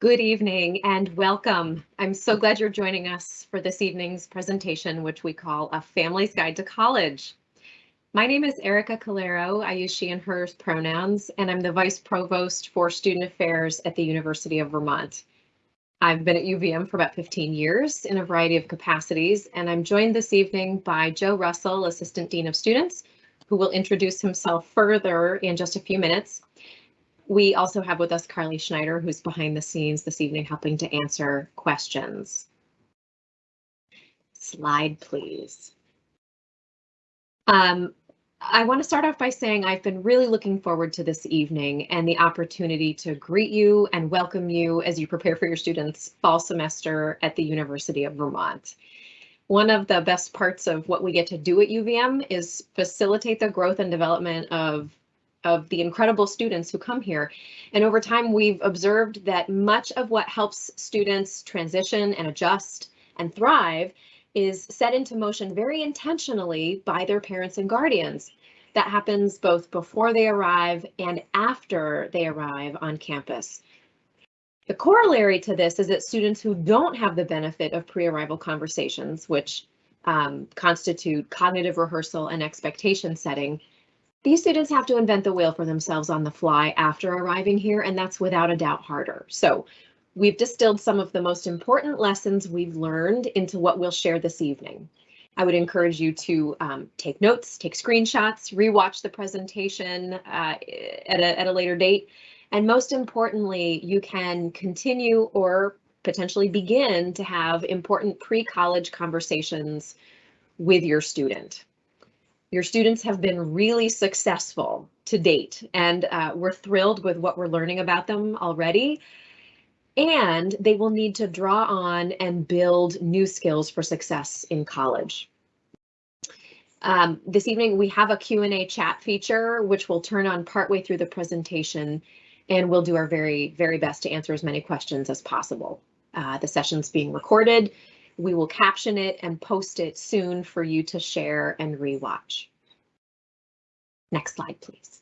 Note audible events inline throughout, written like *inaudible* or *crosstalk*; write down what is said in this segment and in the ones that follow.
Good evening and welcome. I'm so glad you're joining us for this evening's presentation, which we call A Family's Guide to College. My name is Erica Calero. I use she and hers pronouns, and I'm the Vice Provost for Student Affairs at the University of Vermont. I've been at UVM for about 15 years in a variety of capacities, and I'm joined this evening by Joe Russell, Assistant Dean of Students, who will introduce himself further in just a few minutes. We also have with us Carly Schneider, who's behind the scenes this evening helping to answer questions. Slide, please. Um, I want to start off by saying I've been really looking forward to this evening and the opportunity to greet you and welcome you as you prepare for your students' fall semester at the University of Vermont. One of the best parts of what we get to do at UVM is facilitate the growth and development of of the incredible students who come here. And over time, we've observed that much of what helps students transition and adjust and thrive is set into motion very intentionally by their parents and guardians. That happens both before they arrive and after they arrive on campus. The corollary to this is that students who don't have the benefit of pre-arrival conversations, which um, constitute cognitive rehearsal and expectation setting, these students have to invent the wheel for themselves on the fly after arriving here, and that's without a doubt harder. So we've distilled some of the most important lessons we've learned into what we'll share this evening. I would encourage you to um, take notes, take screenshots, rewatch the presentation uh, at, a, at a later date. And most importantly, you can continue or potentially begin to have important pre-college conversations with your student. Your students have been really successful to date, and uh, we're thrilled with what we're learning about them already. And they will need to draw on and build new skills for success in college. Um, this evening, we have a Q&A chat feature, which will turn on partway through the presentation, and we'll do our very, very best to answer as many questions as possible. Uh, the session's being recorded, we will caption it and post it soon for you to share and rewatch. Next slide, please.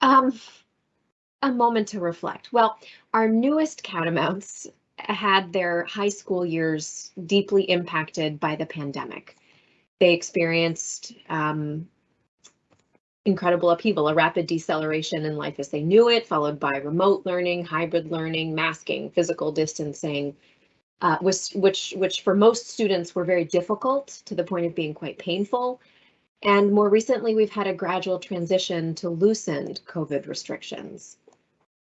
Um, a moment to reflect. Well, our newest Catamounts had their high school years deeply impacted by the pandemic. They experienced um, incredible upheaval, a rapid deceleration in life as they knew it, followed by remote learning, hybrid learning, masking, physical distancing, uh, which, which, which for most students were very difficult to the point of being quite painful. And more recently, we've had a gradual transition to loosened COVID restrictions.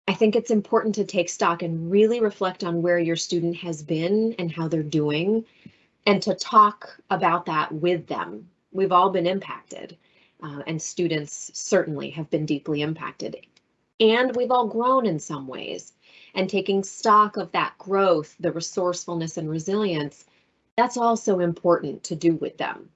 I think it's important to take stock and really reflect on where your student has been and how they're doing, and to talk about that with them. We've all been impacted uh, and students certainly have been deeply impacted. And we've all grown in some ways. And taking stock of that growth, the resourcefulness and resilience, that's also important to do with them.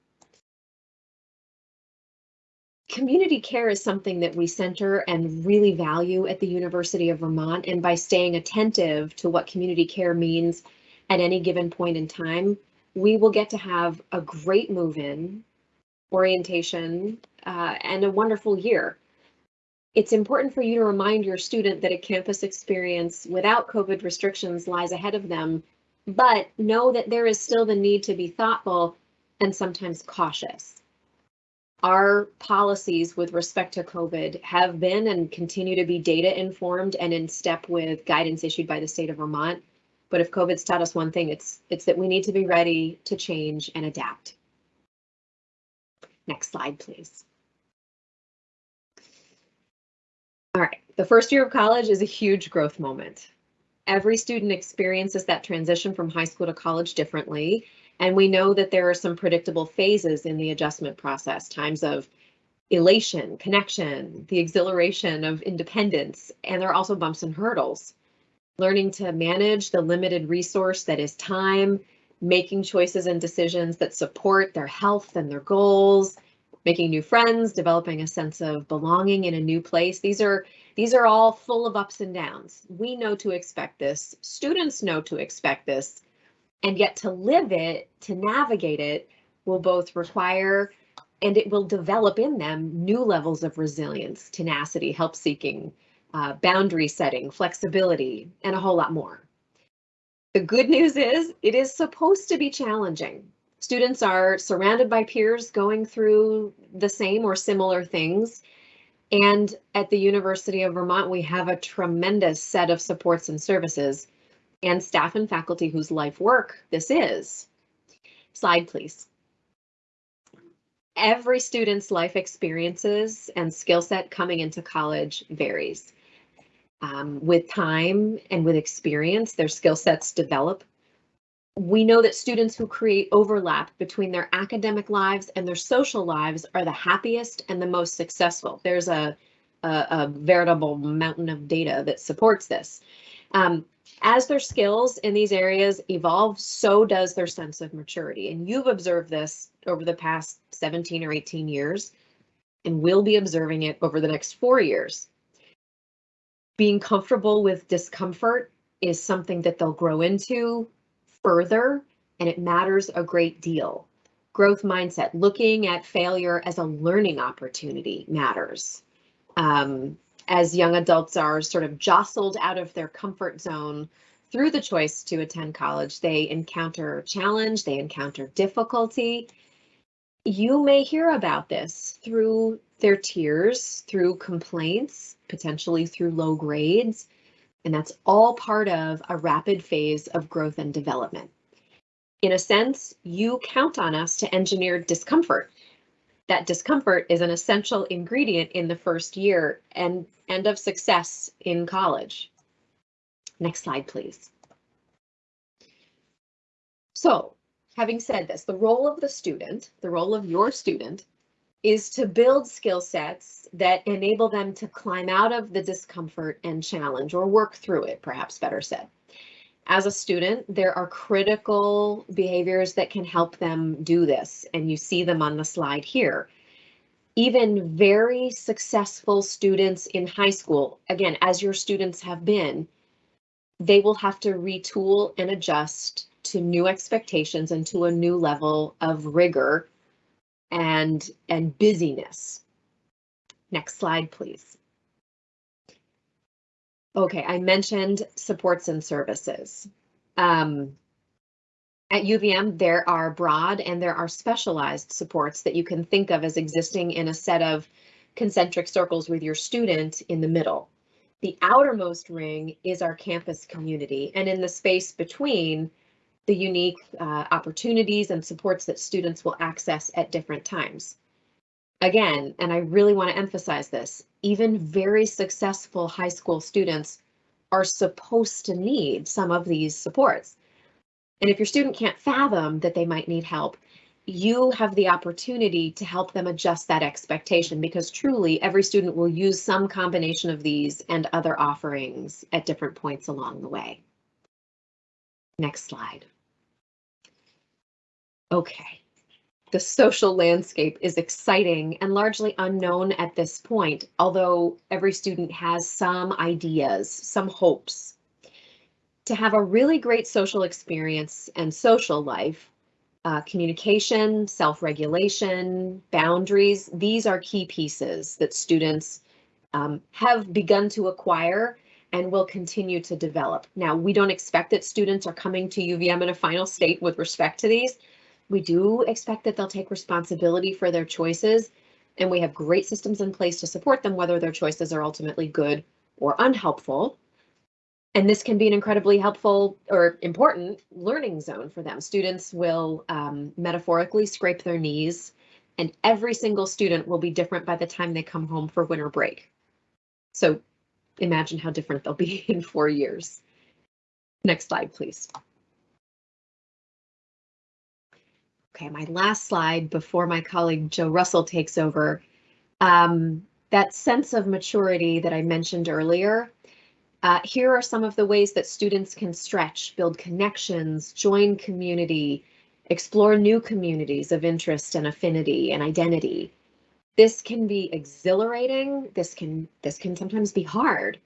Community care is something that we center and really value at the University of Vermont. And by staying attentive to what community care means at any given point in time, we will get to have a great move in orientation, uh, and a wonderful year. It's important for you to remind your student that a campus experience without COVID restrictions lies ahead of them, but know that there is still the need to be thoughtful and sometimes cautious. Our policies with respect to COVID have been and continue to be data informed and in step with guidance issued by the state of Vermont. But if COVID's taught us one thing, it's it's that we need to be ready to change and adapt. Next slide, please. All right, the first year of college is a huge growth moment. Every student experiences that transition from high school to college differently, and we know that there are some predictable phases in the adjustment process, times of elation, connection, the exhilaration of independence, and there are also bumps and hurdles. Learning to manage the limited resource that is time, making choices and decisions that support their health and their goals, making new friends, developing a sense of belonging in a new place. These are these are all full of ups and downs. We know to expect this. Students know to expect this. And yet to live it, to navigate it, will both require and it will develop in them new levels of resilience, tenacity, help seeking, uh, boundary setting, flexibility, and a whole lot more. The good news is it is supposed to be challenging. Students are surrounded by peers going through the same or similar things. And at the University of Vermont, we have a tremendous set of supports and services and staff and faculty whose life work this is. Slide, please. Every student's life experiences and skill set coming into college varies. Um, with time and with experience, their skill sets develop. We know that students who create overlap between their academic lives and their social lives are the happiest and the most successful. There's a, a, a veritable mountain of data that supports this. Um, as their skills in these areas evolve, so does their sense of maturity. And you've observed this over the past 17 or 18 years, and will be observing it over the next four years. Being comfortable with discomfort is something that they'll grow into further, and it matters a great deal. Growth mindset, looking at failure as a learning opportunity matters. Um, as young adults are sort of jostled out of their comfort zone through the choice to attend college, they encounter challenge, they encounter difficulty. You may hear about this through their tears, through complaints, potentially through low grades, and that's all part of a rapid phase of growth and development. In a sense, you count on us to engineer discomfort that discomfort is an essential ingredient in the first year and, and of success in college. Next slide, please. So having said this, the role of the student, the role of your student, is to build skill sets that enable them to climb out of the discomfort and challenge or work through it, perhaps better said as a student, there are critical behaviors that can help them do this, and you see them on the slide here. Even very successful students in high school, again, as your students have been, they will have to retool and adjust to new expectations and to a new level of rigor and, and busyness. Next slide, please. Okay, I mentioned supports and services. Um, at UVM, there are broad and there are specialized supports that you can think of as existing in a set of concentric circles with your student in the middle. The outermost ring is our campus community, and in the space between the unique uh, opportunities and supports that students will access at different times. Again, and I really want to emphasize this, even very successful high school students are supposed to need some of these supports. And if your student can't fathom that they might need help, you have the opportunity to help them adjust that expectation because truly every student will use some combination of these and other offerings at different points along the way. Next slide. Okay, the social landscape is exciting and largely unknown at this point, although every student has some ideas, some hopes. To have a really great social experience and social life, uh, communication, self-regulation, boundaries, these are key pieces that students um, have begun to acquire and will continue to develop. Now, we don't expect that students are coming to UVM in a final state with respect to these, we do expect that they'll take responsibility for their choices, and we have great systems in place to support them, whether their choices are ultimately good or unhelpful. And this can be an incredibly helpful or important learning zone for them. Students will um, metaphorically scrape their knees, and every single student will be different by the time they come home for winter break. So imagine how different they'll be *laughs* in four years. Next slide, please. Okay, my last slide before my colleague Joe Russell takes over. Um, that sense of maturity that I mentioned earlier, uh, here are some of the ways that students can stretch, build connections, join community, explore new communities of interest and affinity and identity. This can be exhilarating. This can this can sometimes be hard.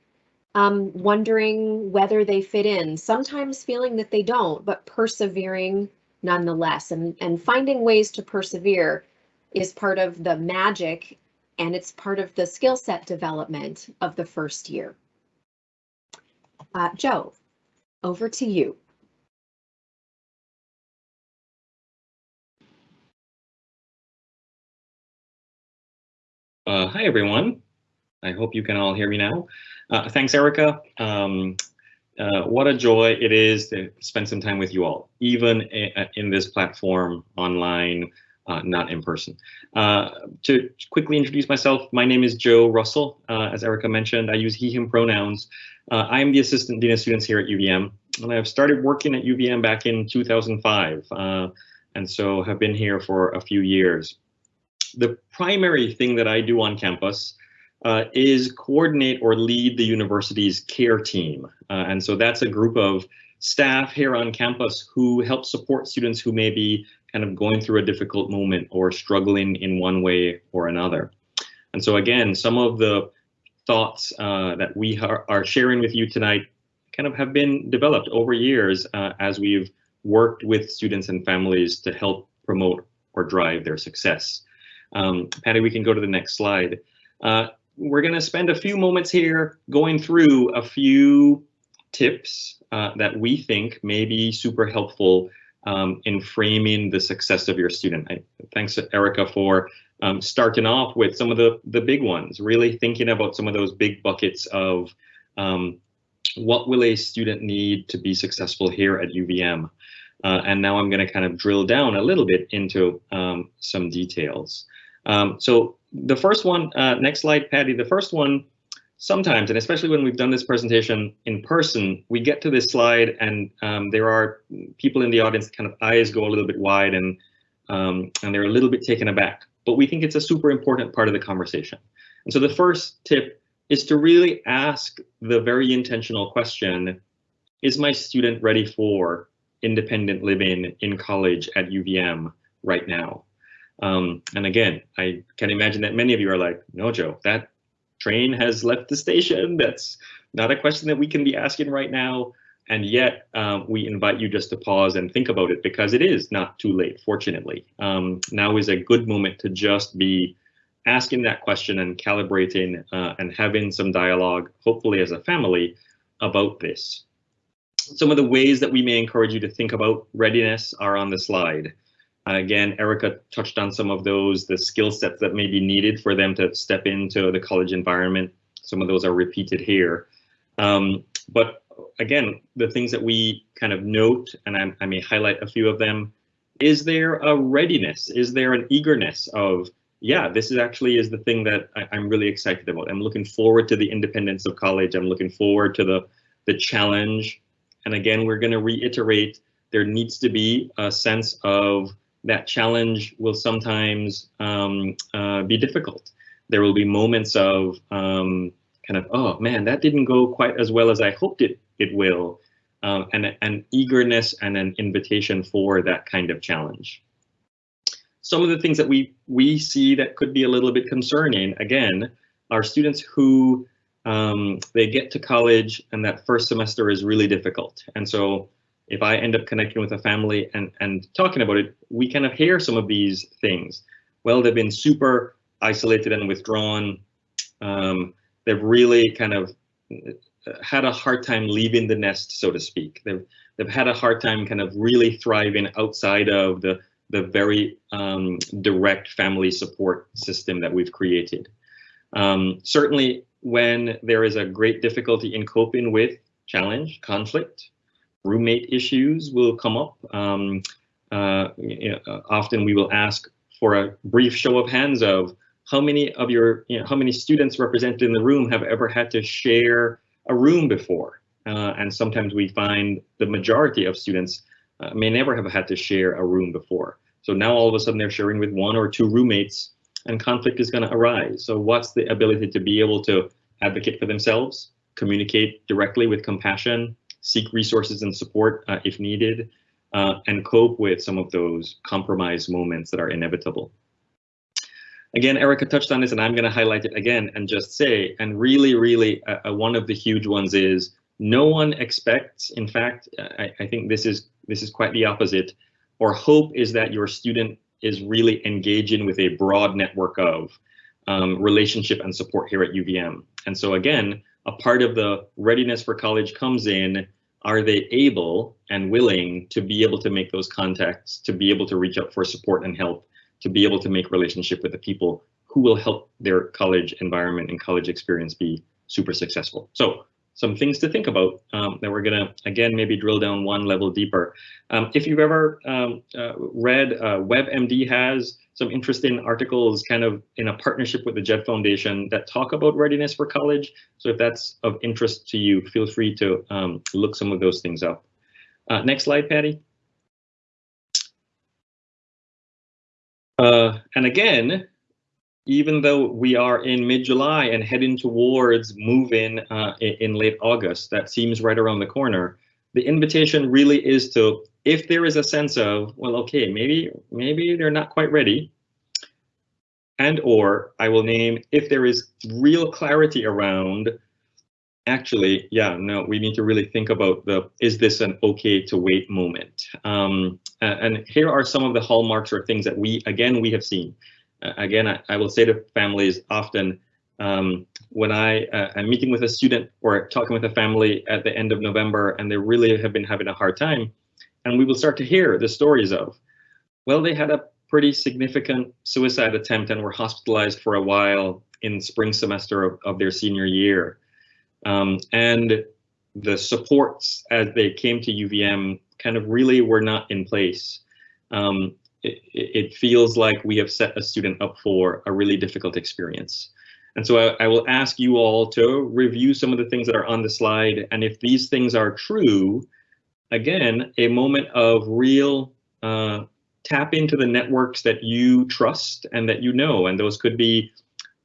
Um, wondering whether they fit in, sometimes feeling that they don't, but persevering nonetheless. And, and finding ways to persevere is part of the magic and it's part of the skill set development of the first year. Uh, Joe, over to you. Uh, hi, everyone. I hope you can all hear me now. Uh, thanks, Erica. Um, uh, what a joy it is to spend some time with you all, even in this platform online, uh, not in person. Uh, to quickly introduce myself, my name is Joe Russell. Uh, as Erica mentioned, I use he, him pronouns. I am the Assistant Dean of Students here at UVM, and I've started working at UVM back in 2005, and so have been here for a few years the primary thing that I do on campus uh, is coordinate or lead the university's care team. Uh, and so that's a group of staff here on campus who help support students who may be kind of going through a difficult moment or struggling in one way or another. And so again, some of the thoughts uh, that we are, sharing with you tonight kind of have been developed over years uh, as we've worked with students and families to help promote or drive their success. Um, Patty, we can go to the next slide. Uh, we're going to spend a few moments here going through a few tips uh, that we think may be super helpful um, in framing the success of your student. I, thanks, Erica, for um, starting off with some of the, the big ones, really thinking about some of those big buckets of um, what will a student need to be successful here at UVM. Uh, and now I'm going to kind of drill down a little bit into um, some details. Um, so the first one, uh, next slide, Patty, the first one, sometimes, and especially when we've done this presentation in person, we get to this slide and um, there are people in the audience kind of eyes go a little bit wide and, um, and they're a little bit taken aback, but we think it's a super important part of the conversation. And so the first tip is to really ask the very intentional question, is my student ready for independent living in college at UVM right now? Um, and again, I can imagine that many of you are like, no, Joe, that train has left the station. That's not a question that we can be asking right now. And yet um, we invite you just to pause and think about it because it is not too late, fortunately. Um, now is a good moment to just be asking that question and calibrating uh, and having some dialogue, hopefully as a family, about this. Some of the ways that we may encourage you to think about readiness are on the slide. And again, Erica touched on some of those, the skill sets that may be needed for them to step into the college environment. Some of those are repeated here. Um, but again, the things that we kind of note, and I, I, may highlight a few of them, is there a readiness? Is there an eagerness of, yeah, this is actually is the thing that I, I'm really excited about. I'm looking forward to the independence of college. I'm looking forward to the, the challenge. And again, we're going to reiterate, there needs to be a sense of that challenge will sometimes um, uh, be difficult. There will be moments of um, kind of, oh man, that didn't go quite as well as I hoped it, it will, um, and an eagerness and an invitation for that kind of challenge. Some of the things that we, we see that could be a little bit concerning, again, are students who um, they get to college and that first semester is really difficult. And so if I end up connecting with a family and, and talking about it, we kind of hear some of these things. Well, they've been super isolated and withdrawn. Um, they've really kind of uh, had a hard time leaving the nest, so to speak. They've, they've had a hard time kind of really thriving outside of the, the very um, direct family support system that we've created. Um, certainly when there is a great difficulty in coping with challenge, conflict, roommate issues will come up. Um, uh, you know, often we will ask for a brief show of hands of how many of your, you know, how many students represented in the room have ever had to share a room before? Uh, and sometimes we find the majority of students uh, may never have had to share a room before. So now all of a sudden they're sharing with one or two roommates and conflict is going to arise. So what's the ability to be able to advocate for themselves, communicate directly with compassion, seek resources and support uh, if needed, uh, and cope with some of those compromise moments that are inevitable. Again, Erica touched on this and I'm going to highlight it again and just say, and really, really uh, uh, one of the huge ones is no one expects, in fact, I, I think this is this is quite the opposite, or hope is that your student is really engaging with a broad network of um, relationship and support here at UVM. And so again, a part of the readiness for college comes in, are they able and willing to be able to make those contacts, to be able to reach out for support and help, to be able to make relationship with the people who will help their college environment and college experience be super successful. So some things to think about um, that we're gonna, again, maybe drill down one level deeper. Um, if you've ever um, uh, read, uh, WebMD has some interesting articles kind of in a partnership with the JED Foundation that talk about readiness for college. So if that's of interest to you, feel free to um, look some of those things up. Uh, next slide, Patty. Uh, and again, even though we are in mid-July and heading towards move-in uh, in late August, that seems right around the corner. The invitation really is to, if there is a sense of, well, okay, maybe maybe they're not quite ready, and or I will name if there is real clarity around, actually, yeah, no, we need to really think about the, is this an okay to wait moment? Um, and here are some of the hallmarks or things that we, again, we have seen again, I, I, will say to families often um, when I uh, am meeting with a student or talking with a family at the end of November and they really have been having a hard time, and we will start to hear the stories of, well, they had a pretty significant suicide attempt and were hospitalized for a while in spring semester of, of their senior year. Um, and the supports as they came to UVM kind of really were not in place. Um, it, it, feels like we have set a student up for a really difficult experience. And so I, I, will ask you all to review some of the things that are on the slide. And if these things are true, again, a moment of real uh, tap into the networks that you trust and that you know. And those could be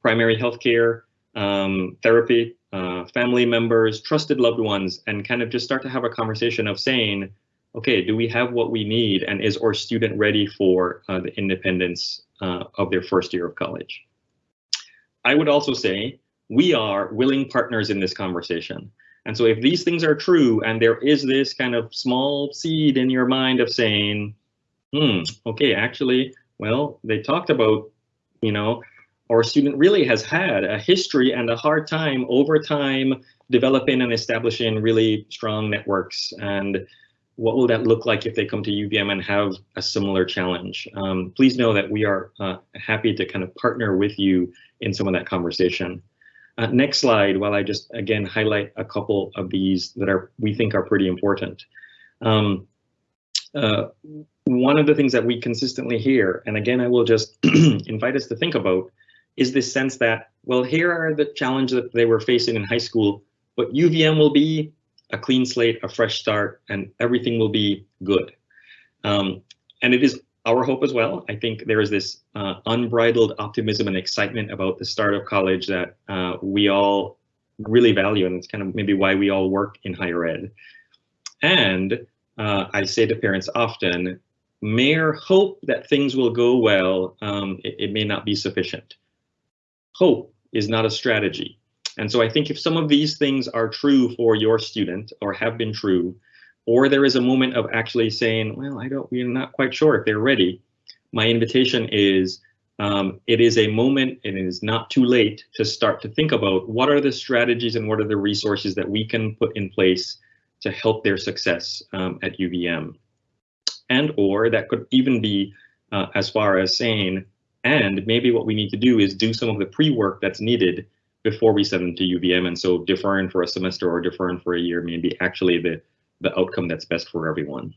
primary healthcare, um, therapy, uh, family members, trusted loved ones, and kind of just start to have a conversation of saying, okay, do we have what we need? And is our student ready for uh, the independence uh, of their first year of college? I would also say we are willing partners in this conversation. And so if these things are true and there is this kind of small seed in your mind of saying, hmm, okay, actually, well, they talked about, you know, our student really has had a history and a hard time over time developing and establishing really strong networks and what will that look like if they come to UVM and have a similar challenge? Um, please know that we are uh, happy to kind of partner with you in some of that conversation. Uh, next slide, while I just again highlight a couple of these that are we think are pretty important. Um, uh, one of the things that we consistently hear, and again, I will just *clears throat* invite us to think about, is this sense that, well, here are the challenges that they were facing in high school, but UVM will be a clean slate, a fresh start, and everything will be good. Um, and it is our hope as well. I think there is this uh, unbridled optimism and excitement about the start of college that uh, we all really value, and it's kind of maybe why we all work in higher ed. And uh, I say to parents often, mere hope that things will go well, um, it, it may not be sufficient. Hope is not a strategy. And so I think if some of these things are true for your student or have been true, or there is a moment of actually saying, well, I don't, we're not quite sure if they're ready, my invitation is um, it is a moment and it is not too late to start to think about what are the strategies and what are the resources that we can put in place to help their success um, at UVM. And or that could even be uh, as far as saying, and maybe what we need to do is do some of the pre-work that's needed before we send them to UVM. And so deferring for a semester or deferring for a year may be actually the, the outcome that's best for everyone.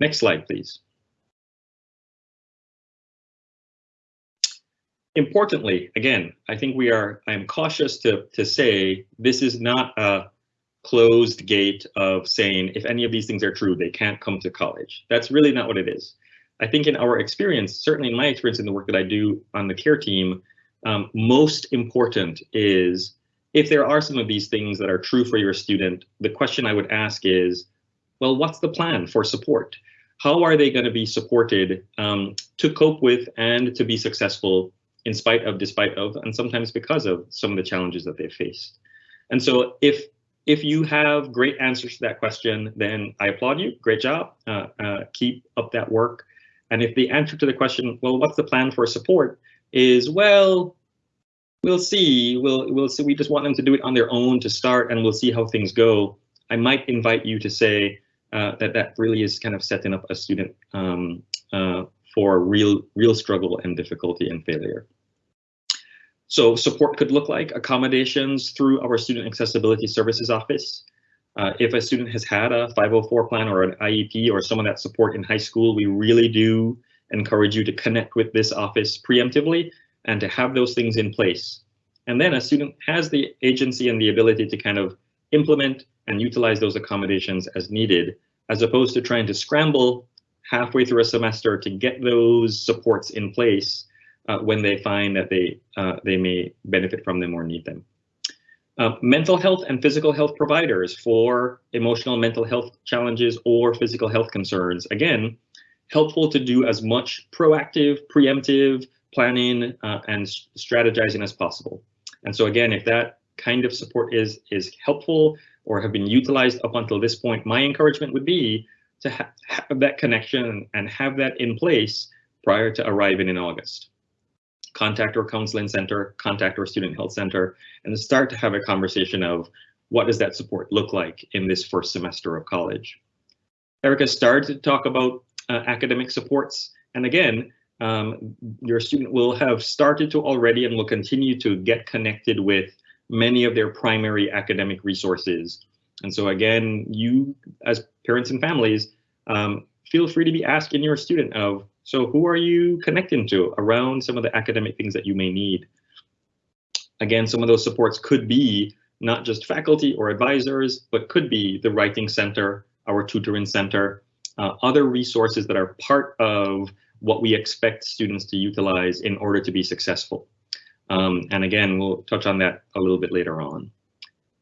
Next slide, please. Importantly, again, I think we are, I'm cautious to, to say this is not a closed gate of saying if any of these things are true, they can't come to college. That's really not what it is. I think in our experience, certainly in my experience in the work that I do on the care team, um, most important is if there are some of these things that are true for your student, the question I would ask is, well, what's the plan for support? How are they going to be supported um, to cope with and to be successful in spite of, despite of, and sometimes because of some of the challenges that they've faced? And so if if you have great answers to that question, then I applaud you. Great job. Uh, uh, keep up that work. And if the answer to the question, well, what's the plan for support, is, well, we'll see. We'll we'll see. We just want them to do it on their own to start, and we'll see how things go. I might invite you to say uh, that that really is kind of setting up a student um, uh, for real real struggle and difficulty and failure. So support could look like accommodations through our Student Accessibility Services Office. Uh, if a student has had a 504 plan or an IEP or some of that support in high school, we really do encourage you to connect with this office preemptively and to have those things in place. And then a student has the agency and the ability to kind of implement and utilize those accommodations as needed, as opposed to trying to scramble halfway through a semester to get those supports in place uh, when they find that they uh, they may benefit from them or need them. Uh, mental health and physical health providers for emotional mental health challenges or physical health concerns. Again, helpful to do as much proactive, preemptive planning uh, and strategizing as possible. And so again, if that kind of support is is helpful or have been utilized up until this point, my encouragement would be to ha have that connection and have that in place prior to arriving in August contact our counseling center, contact our student health center, and start to have a conversation of what does that support look like in this first semester of college. Erica started to talk about uh, academic supports, and again, um, your student will have started to already and will continue to get connected with many of their primary academic resources. And so again, you as parents and families, um, feel free to be asking your student of so who are you connecting to around some of the academic things that you may need? Again, some of those supports could be not just faculty or advisors, but could be the writing center, our tutoring center, uh, other resources that are part of what we expect students to utilize in order to be successful. Um, and again, we'll touch on that a little bit later on.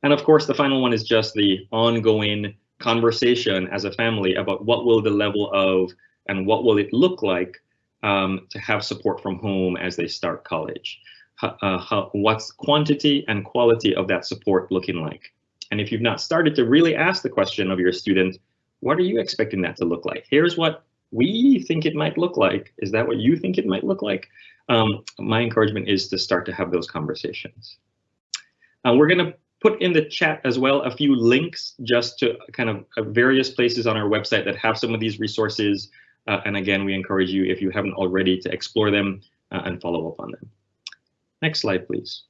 And of course, the final one is just the ongoing conversation as a family about what will the level of and what will it look like um, to have support from home as they start college? Uh, how, what's quantity and quality of that support looking like? And if you've not started to really ask the question of your student, what are you expecting that to look like? Here's what we think it might look like. Is that what you think it might look like? Um, my encouragement is to start to have those conversations. Uh, we're going to put in the chat as well a few links just to kind of uh, various places on our website that have some of these resources uh, and again, we encourage you, if you haven't already, to explore them uh, and follow up on them. Next slide, please.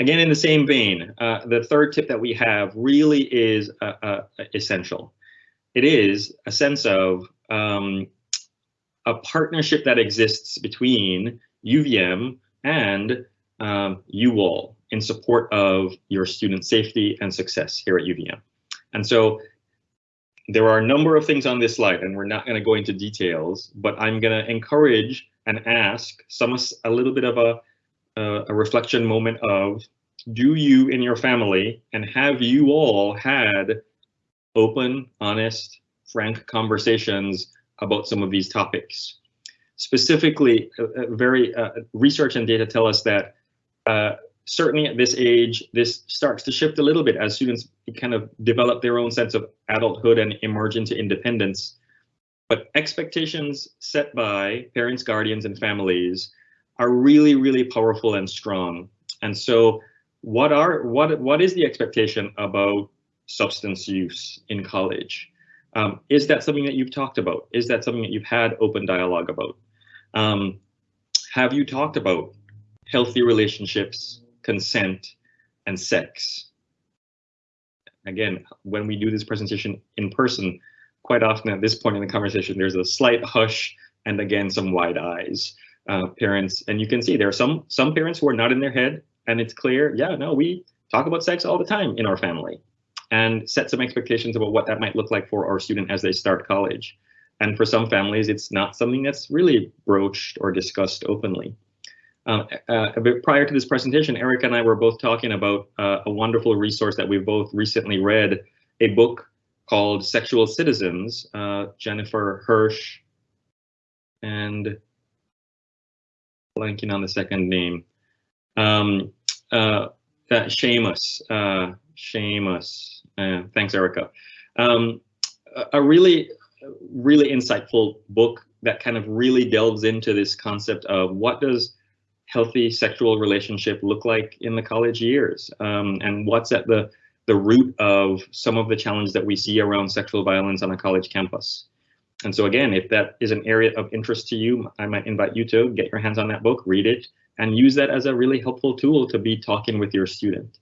Again, in the same vein, uh, the third tip that we have really is uh, uh, essential. It is a sense of um, a partnership that exists between UVM and um, you all in support of your student safety and success here at UVM. And so there are a number of things on this slide, and we're not going to go into details, but I'm going to encourage and ask some a little bit of a, a, a reflection moment of do you in your family and have you all had open, honest, frank conversations about some of these topics? Specifically, uh, uh very uh, research and data tell us that uh, certainly at this age, this starts to shift a little bit as students kind of develop their own sense of adulthood and emerge into independence. But expectations set by parents, guardians, and families are really, really powerful and strong. And so what are what what is the expectation about substance use in college? Um, is that something that you've talked about? Is that something that you've had open dialogue about? Um, have you talked about healthy relationships, consent, and sex. Again, when we do this presentation in person, quite often at this point in the conversation, there's a slight hush and again, some wide eyes. Uh, parents, and you can see there are some some parents who are not in their head, and it's clear, yeah, no, we talk about sex all the time in our family, and set some expectations about what that might look like for our student as they start college. And for some families, it's not something that's really broached or discussed openly. Uh, uh, a bit prior to this presentation, Eric and I were both talking about uh, a wonderful resource that we both recently read, a book called Sexual Citizens, uh, Jennifer Hirsch and blanking on the second name, um, uh, Shamus, uh, Shamus, thanks Erica. Um, a really, really insightful book that kind of really delves into this concept of what does healthy sexual relationship look like in the college years um, and what's at the the root of some of the challenges that we see around sexual violence on a college campus. And so again, if that is an area of interest to you, I might invite you to get your hands on that book, read it, and use that as a really helpful tool to be talking with your student.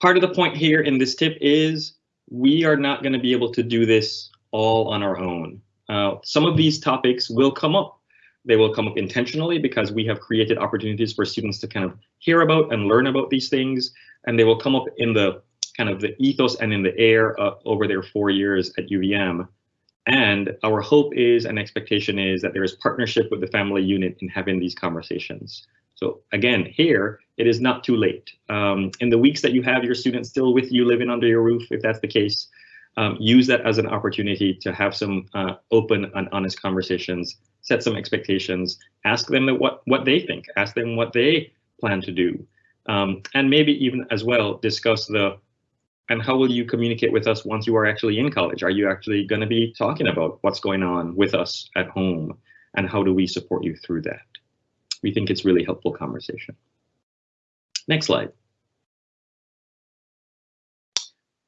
Part of the point here in this tip is we are not going to be able to do this all on our own. Uh, some of these topics will come up. They will come up intentionally because we have created opportunities for students to kind of hear about and learn about these things, and they will come up in the kind of the ethos and in the air uh, over their four years at UVM. And our hope is and expectation is that there is partnership with the family unit in having these conversations. So again, here, it is not too late. Um, in the weeks that you have your students still with you living under your roof, if that's the case, um, use that as an opportunity to have some uh, open and honest conversations, set some expectations, ask them what, what they think, ask them what they plan to do. Um, and maybe even as well discuss the and how will you communicate with us once you are actually in college? Are you actually going to be talking about what's going on with us at home and how do we support you through that? We think it's really helpful conversation. Next slide.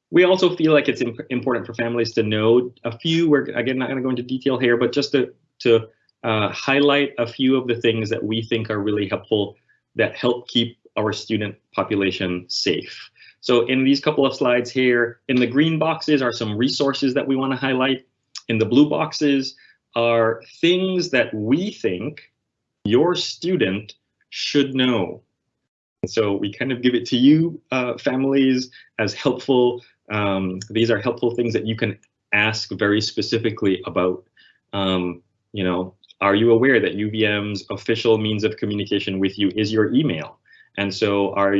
We also feel like it's imp important for families to know a few, we're again not going to go into detail here, but just to, to uh, highlight a few of the things that we think are really helpful that help keep our student population safe. So in these couple of slides here, in the green boxes are some resources that we want to highlight. In the blue boxes are things that we think your student should know. And So we kind of give it to you, uh, families, as helpful. Um, these are helpful things that you can ask very specifically about. Um, you know, are you aware that UVM's official means of communication with you is your email? And so are,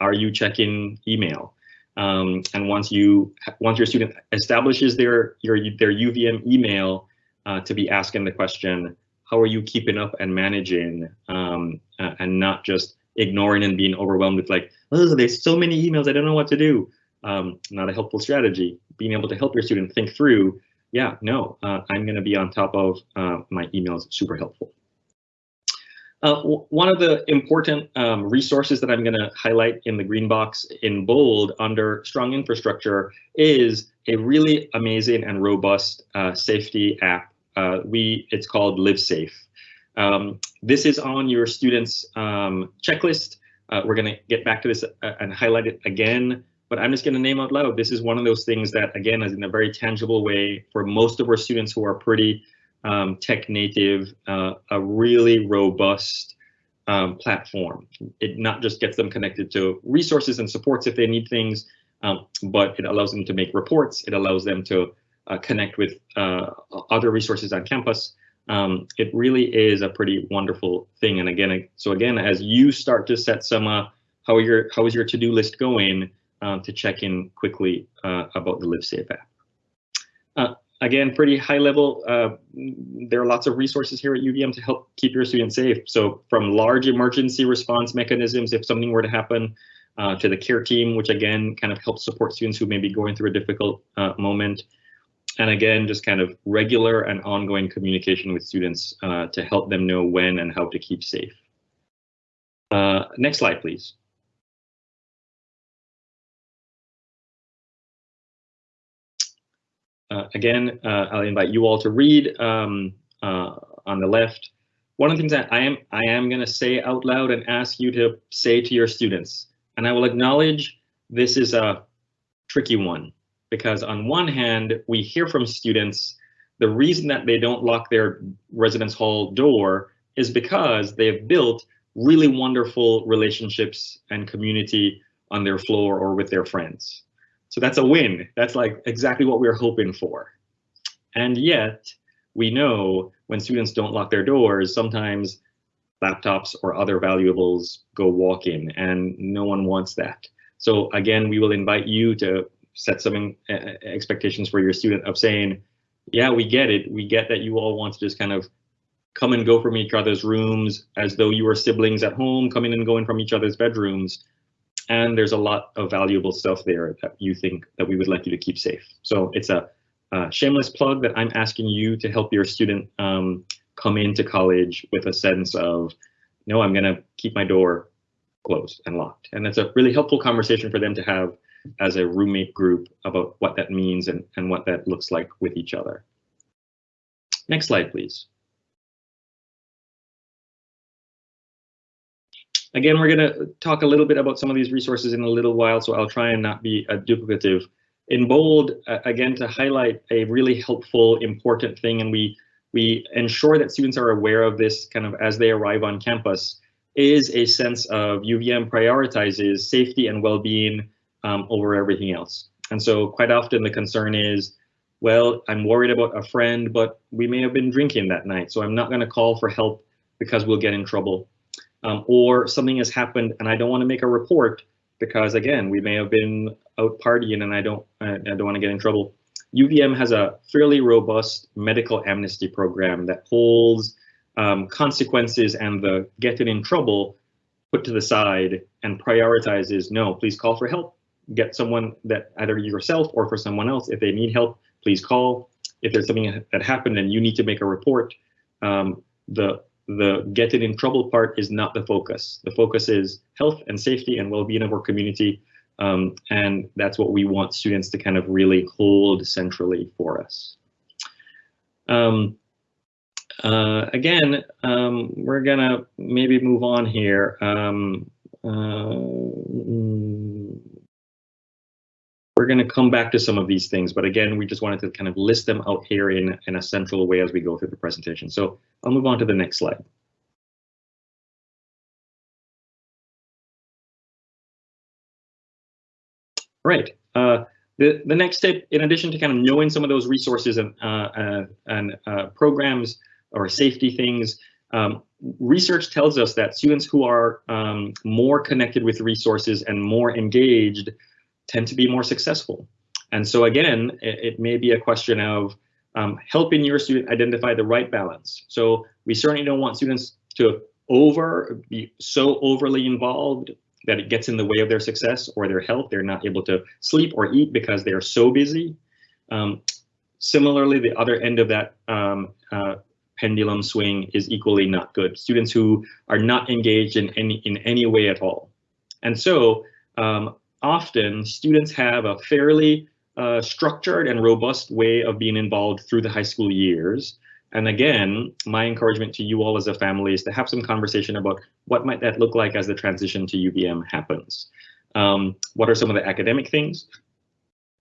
are, you checking email? Um, and once you once your student establishes their your their UVM email uh, to be asking the question, how are you keeping up and managing um, uh, and not just ignoring and being overwhelmed with like, oh, there's so many emails, I don't know what to do. Um, not a helpful strategy. Being able to help your student think through, yeah, no, uh, I'm going to be on top of uh, my emails, super helpful. Uh, one of the important um, resources that I'm going to highlight in the green box in bold under strong infrastructure is a really amazing and robust uh, safety app. Uh, we It's called LiveSafe. Um, this is on your students um, checklist. Uh, we're going to get back to this uh, and highlight it again, but I'm just going to name out loud. This is one of those things that, again, is in a very tangible way for most of our students who are pretty um, tech native, uh, a really robust um, platform. It not just gets them connected to resources and supports if they need things, um, but it allows them to make reports. It allows them to uh, connect with uh, other resources on campus. Um, it really is a pretty wonderful thing. And again, so again, as you start to set some, uh, how your how is your to-do list going, um, to check in quickly uh, about the LiveSafe app. Again, pretty high level. Uh, there are lots of resources here at UVM to help keep your students safe. So from large emergency response mechanisms, if something were to happen, uh, to the care team, which again kind of helps support students who may be going through a difficult uh, moment. And again, just kind of regular and ongoing communication with students uh, to help them know when and how to keep safe. Uh, next slide, please. Uh, again, uh, I'll invite you all to read um, uh, on the left. One of the things that I am I am going to say out loud and ask you to say to your students, and I will acknowledge this is a tricky one because on one hand, we hear from students the reason that they don't lock their residence hall door is because they've built really wonderful relationships and community on their floor or with their friends. So that's a win. That's like exactly what we we're hoping for. And yet we know when students don't lock their doors, sometimes laptops or other valuables go walking and no one wants that. So again, we will invite you to set some uh, expectations for your student of saying, yeah, we get it. We get that you all want to just kind of come and go from each other's rooms as though you were siblings at home, coming and going from each other's bedrooms and there's a lot of valuable stuff there that you think that we would like you to keep safe. So it's a uh, shameless plug that I'm asking you to help your student um, come into college with a sense of, no, I'm going to keep my door closed and locked. And it's a really helpful conversation for them to have as a roommate group about what that means and, and what that looks like with each other. Next slide, please. Again, we're going to talk a little bit about some of these resources in a little while, so I'll try and not be a duplicative. In bold, uh, again, to highlight a really helpful, important thing, and we we ensure that students are aware of this kind of as they arrive on campus, is a sense of UVM prioritizes safety and well-being um, over everything else. And so quite often the concern is, well, I'm worried about a friend, but we may have been drinking that night, so I'm not going to call for help because we'll get in trouble um, or something has happened and I don't want to make a report because again, we may have been out partying and I don't, I, I don't want to get in trouble. UVM has a fairly robust medical amnesty program that holds um, consequences and the getting in trouble put to the side and prioritizes, no, please call for help. Get someone that either yourself or for someone else, if they need help, please call. If there's something that happened and you need to make a report, um, the the getting in trouble part is not the focus. The focus is health and safety and well-being of our community. Um, and that's what we want students to kind of really hold centrally for us. Um, uh, again, um, we're gonna maybe move on here. Um, uh, we're going to come back to some of these things, but again, we just wanted to kind of list them out here in, in a central way as we go through the presentation. So I'll move on to the next slide. Right. Uh, the, the next step, in addition to kind of knowing some of those resources and, uh, uh, and uh, programs or safety things, um, research tells us that students who are um, more connected with resources and more engaged tend to be more successful. And so again, it, it may be a question of um, helping your student identify the right balance. So we certainly don't want students to over be so overly involved that it gets in the way of their success or their health. They're not able to sleep or eat because they're so busy. Um, similarly, the other end of that um, uh, pendulum swing is equally not good. Students who are not engaged in any in any way at all. And so um, often students have a fairly uh, structured and robust way of being involved through the high school years. And again, my encouragement to you all as a family is to have some conversation about what might that look like as the transition to UVM happens. Um, what are some of the academic things?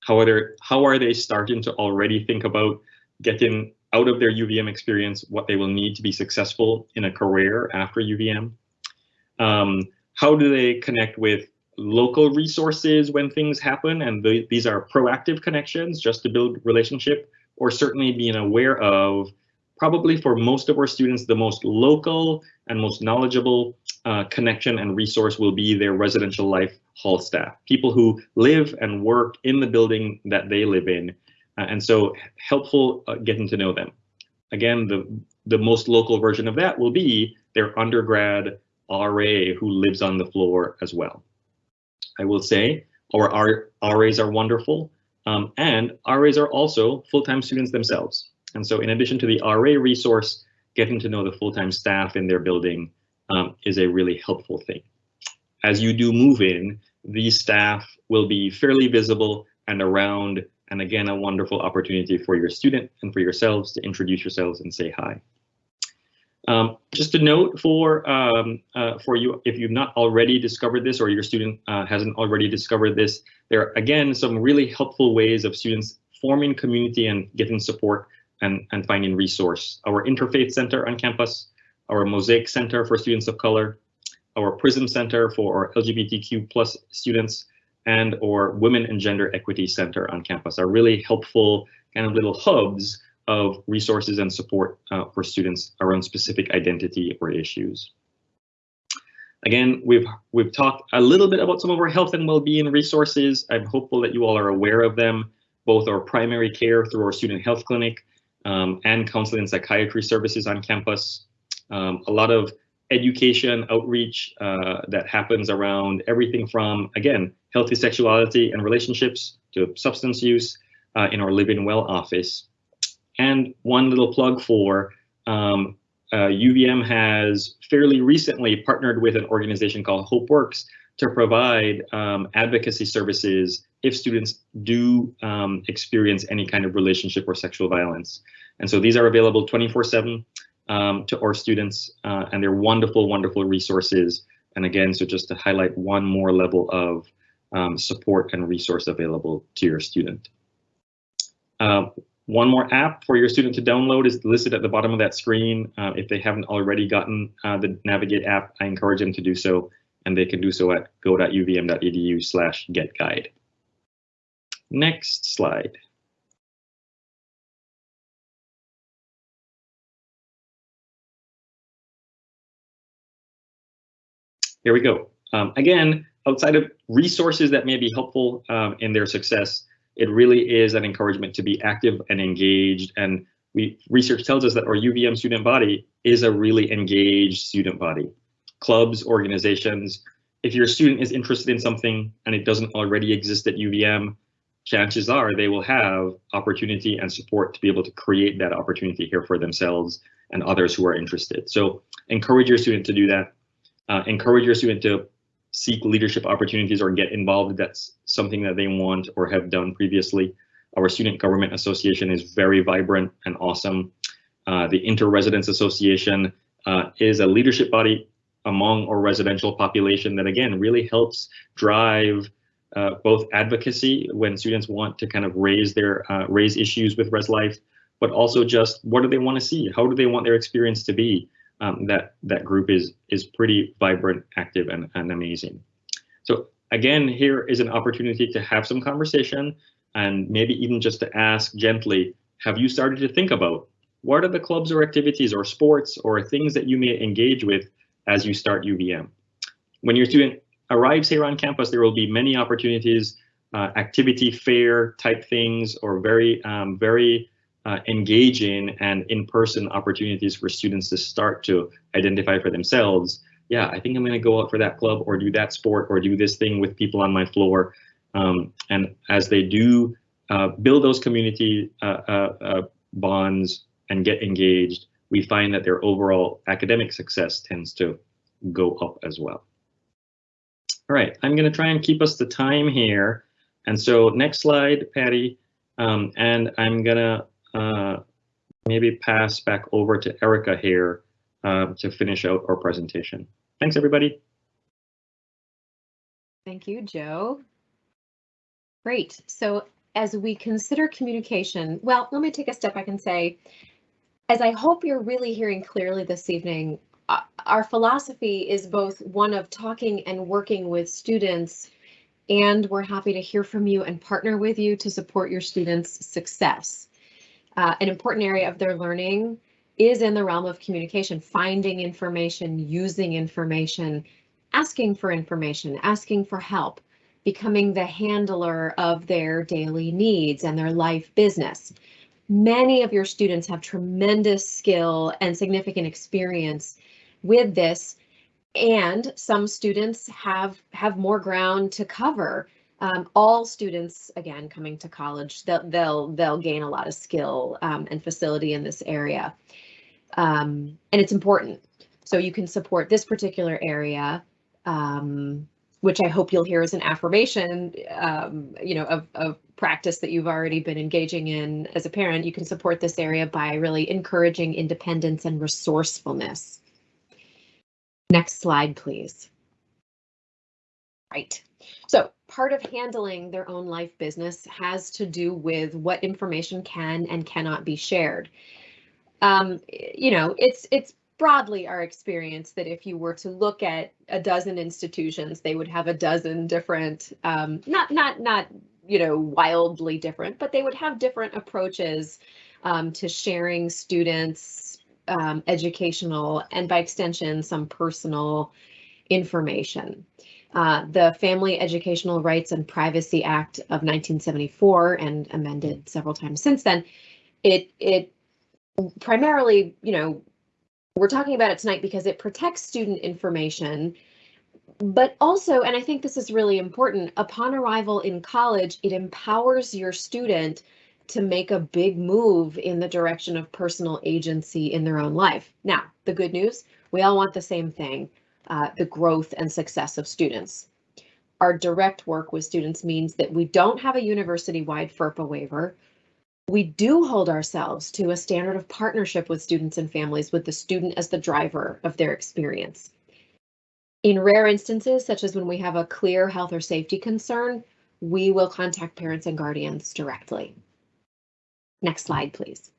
How are, there, how are they starting to already think about getting out of their UVM experience what they will need to be successful in a career after UVM? Um, how do they connect with local resources when things happen, and the, these are proactive connections just to build relationship, or certainly being aware of probably for most of our students, the most local and most knowledgeable uh, connection and resource will be their residential life hall staff, people who live and work in the building that they live in. Uh, and so helpful uh, getting to know them. Again, the, the most local version of that will be their undergrad RA who lives on the floor as well. I will say, our, RAs are wonderful, um, and RAs are also full-time students themselves. And so in addition to the RA resource, getting to know the full-time staff in their building um, is a really helpful thing. As you do move in, these staff will be fairly visible and around, and again, a wonderful opportunity for your student and for yourselves to introduce yourselves and say hi. Um, just a note for um, uh, for you, if you've not already discovered this or your student uh, hasn't already discovered this, there are again some really helpful ways of students forming community and getting support and, and finding resource. Our Interfaith Center on campus, our Mosaic Center for students of color, our PRISM Center for our LGBTQ plus students, and or Women and Gender Equity Center on campus are really helpful kind of little hubs of resources and support uh, for students around specific identity or issues. Again, we've we've talked a little bit about some of our health and well-being resources. I'm hopeful that you all are aware of them, both our primary care through our student health clinic um, and counseling and psychiatry services on campus. Um, a lot of education outreach uh, that happens around everything from, again, healthy sexuality and relationships to substance use, uh, in our Living Well office. And one little plug for um, uh, UVM has fairly recently partnered with an organization called Hope Works to provide um, advocacy services if students do um, experience any kind of relationship or sexual violence. And so these are available 24 7 um, to our students uh, and they're wonderful, wonderful resources. And again, so just to highlight one more level of um, support and resource available to your student. Uh, one more app for your student to download is listed at the bottom of that screen. Uh, if they haven't already gotten uh, the Navigate app, I encourage them to do so, and they can do so at go.uvm.edu slash getguide. Next slide. Here we go. Um, again, outside of resources that may be helpful um, in their success, it really is an encouragement to be active and engaged. And we research tells us that our UVM student body is a really engaged student body. Clubs, organizations, if your student is interested in something and it doesn't already exist at UVM, chances are they will have opportunity and support to be able to create that opportunity here for themselves and others who are interested. So encourage your student to do that. Uh, encourage your student to seek leadership opportunities or get involved that's something that they want or have done previously. Our Student Government Association is very vibrant and awesome. Uh, the Inter-Residence Association uh, is a leadership body among our residential population that again really helps drive uh, both advocacy when students want to kind of raise their uh, raise issues with res life, but also just what do they want to see? How do they want their experience to be? Um, that that group is is pretty vibrant, active, and, and amazing. So again, here is an opportunity to have some conversation and maybe even just to ask gently, have you started to think about what are the clubs or activities or sports or things that you may engage with as you start UVM? When your student arrives here on campus, there will be many opportunities, uh, activity fair type things or very, um, very uh, engaging and in-person opportunities for students to start to identify for themselves yeah i think i'm going to go out for that club or do that sport or do this thing with people on my floor. Um, and as they do uh, build those community uh, uh, uh bonds and get engaged we find that their overall academic success tends to go up as well. All right i'm going to try and keep us the time here. And so next slide patty. Um, and i'm gonna uh, maybe pass back over to Erica here um, to finish out our presentation. Thanks, everybody. Thank you, Joe. Great. So as we consider communication, well, let me take a step back and say, as I hope you're really hearing clearly this evening, uh, our philosophy is both one of talking and working with students, and we're happy to hear from you and partner with you to support your students' success uh, an important area of their learning is in the realm of communication, finding information, using information, asking for information, asking for help, becoming the handler of their daily needs and their life business. Many of your students have tremendous skill and significant experience with this, and some students have have more ground to cover um, all students, again, coming to college, they'll they'll, they'll gain a lot of skill um, and facility in this area, um, and it's important. So you can support this particular area, um, which I hope you'll hear as an affirmation, um, you know, of, of practice that you've already been engaging in as a parent. You can support this area by really encouraging independence and resourcefulness. Next slide, please. Right. So part of handling their own life business has to do with what information can and cannot be shared. Um, you know, it's it's broadly our experience that if you were to look at a dozen institutions, they would have a dozen different, um, not not not you know wildly different, but they would have different approaches um, to sharing students um, educational and by extension some personal information. Uh, the Family Educational Rights and Privacy Act of 1974 and amended several times since then, it it primarily, you know, we're talking about it tonight because it protects student information, but also, and I think this is really important, upon arrival in college, it empowers your student to make a big move in the direction of personal agency in their own life. Now, the good news, we all want the same thing, uh, the growth and success of students. Our direct work with students means that we don't have a university-wide FERPA waiver. We do hold ourselves to a standard of partnership with students and families with the student as the driver of their experience. In rare instances, such as when we have a clear health or safety concern, we will contact parents and guardians directly. Next slide, please.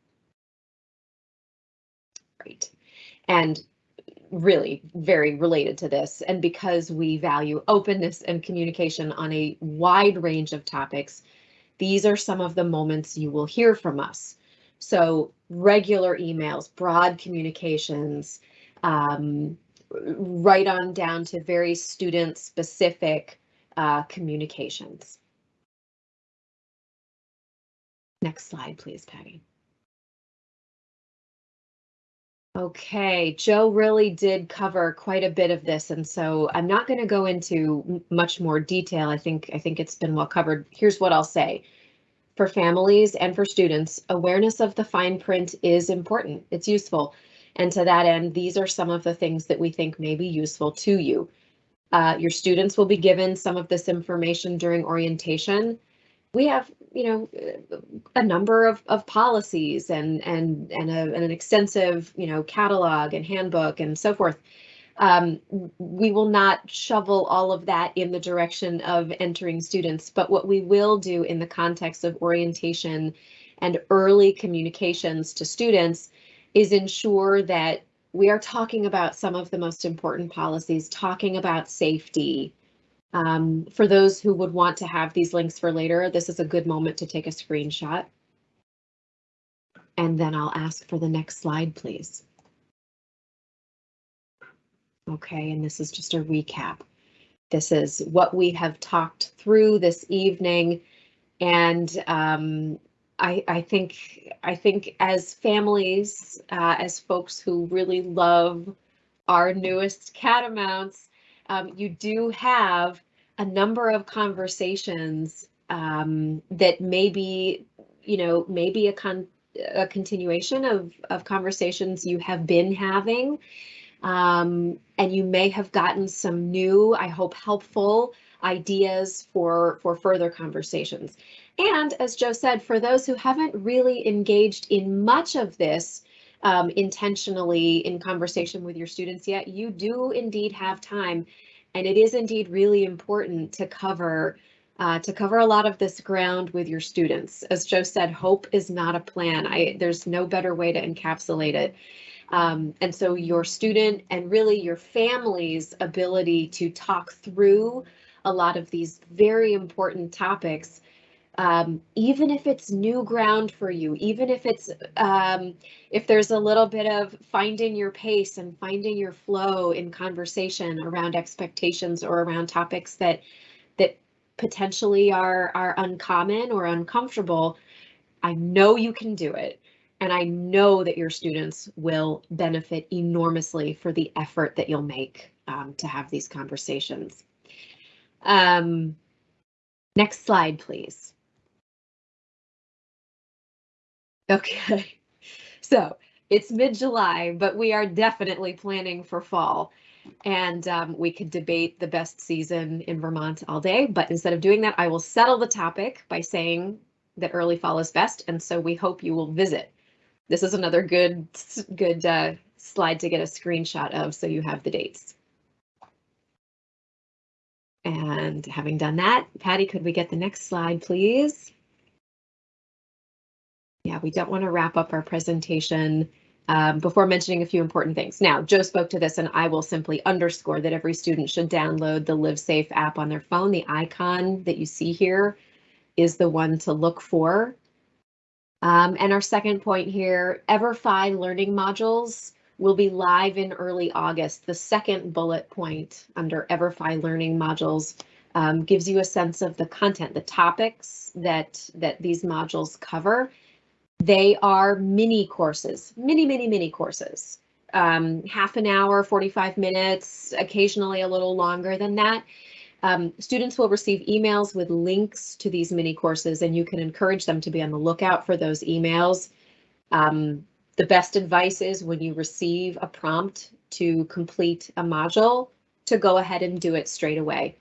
Great. And really very related to this, and because we value openness and communication on a wide range of topics, these are some of the moments you will hear from us. So regular emails, broad communications, um, right on down to very student specific uh, communications. Next slide, please, Patty. Okay, Joe really did cover quite a bit of this, and so I'm not going to go into much more detail. I think I think it's been well covered. Here's what I'll say. For families and for students, awareness of the fine print is important. It's useful. And to that end, these are some of the things that we think may be useful to you. Uh, your students will be given some of this information during orientation. We have, you know, a number of, of policies and and and, a, and an extensive, you know, catalog and handbook and so forth. Um, we will not shovel all of that in the direction of entering students, but what we will do in the context of orientation and early communications to students is ensure that we are talking about some of the most important policies, talking about safety. Um, for those who would want to have these links for later, this is a good moment to take a screenshot. And then I'll ask for the next slide, please. Okay, and this is just a recap. This is what we have talked through this evening. And um, I, I think I think as families, uh, as folks who really love our newest catamounts, um, you do have a number of conversations um, that maybe, you know, maybe a con a continuation of of conversations you have been having, um, and you may have gotten some new, I hope, helpful ideas for for further conversations. And as Joe said, for those who haven't really engaged in much of this um, intentionally in conversation with your students yet, you do indeed have time. And it is indeed really important to cover uh, to cover a lot of this ground with your students. As Joe said, hope is not a plan. I, there's no better way to encapsulate it. Um, and so your student and really your family's ability to talk through a lot of these very important topics um, even if it's new ground for you, even if it's um, if there's a little bit of finding your pace and finding your flow in conversation around expectations or around topics that that potentially are are uncommon or uncomfortable, I know you can do it. And I know that your students will benefit enormously for the effort that you'll make um, to have these conversations. Um, next slide, please. Okay, *laughs* so it's mid-July, but we are definitely planning for fall. And um, we could debate the best season in Vermont all day, but instead of doing that, I will settle the topic by saying that early fall is best, and so we hope you will visit. This is another good, good uh, slide to get a screenshot of, so you have the dates. And having done that, Patty, could we get the next slide, please? Yeah, we don't want to wrap up our presentation um, before mentioning a few important things. Now, Joe spoke to this and I will simply underscore that every student should download the LiveSafe app on their phone. The icon that you see here is the one to look for. Um, and our second point here, EverFi learning modules will be live in early August. The second bullet point under EverFi learning modules um, gives you a sense of the content, the topics that, that these modules cover they are mini courses, mini, mini, mini courses. Um, half an hour, 45 minutes, occasionally a little longer than that. Um, students will receive emails with links to these mini courses and you can encourage them to be on the lookout for those emails. Um, the best advice is when you receive a prompt to complete a module to go ahead and do it straight away.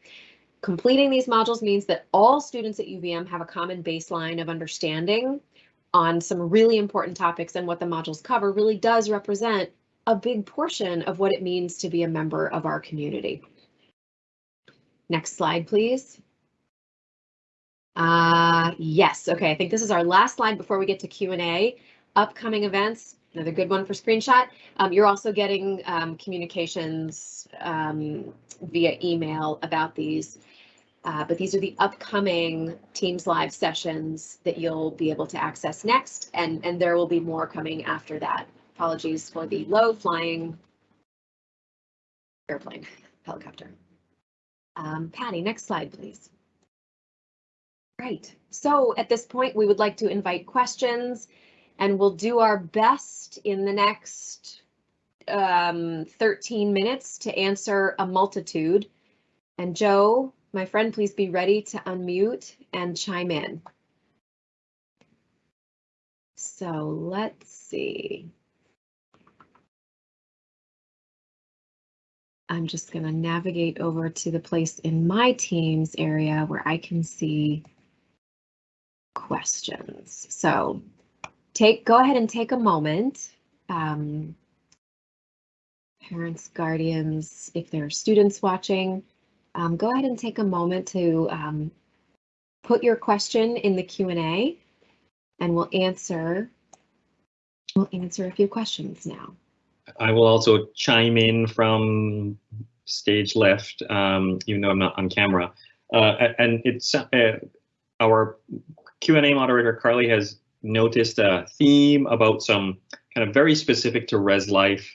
Completing these modules means that all students at UVM have a common baseline of understanding on some really important topics and what the modules cover really does represent a big portion of what it means to be a member of our community. Next slide, please. Uh, yes, okay, I think this is our last slide before we get to Q&A. Upcoming events, another good one for screenshot. Um, you're also getting um, communications um, via email about these. Uh, but these are the upcoming Teams Live sessions that you'll be able to access next, and, and there will be more coming after that. Apologies for the low flying airplane, *laughs* helicopter. Um, Patty, next slide, please. Right, so at this point, we would like to invite questions and we'll do our best in the next um, 13 minutes to answer a multitude. And Joe, my friend, please be ready to unmute and chime in. So let's see. I'm just going to navigate over to the place in my Teams area where I can see questions. So take go ahead and take a moment. Um, parents, guardians, if there are students watching, um, go ahead and take a moment to um, put your question in the Q&A and we'll answer we'll answer a few questions now. I will also chime in from stage left, um, even though I'm not on camera. Uh, and it's uh, our Q&A moderator, Carly, has noticed a theme about some kind of very specific to res life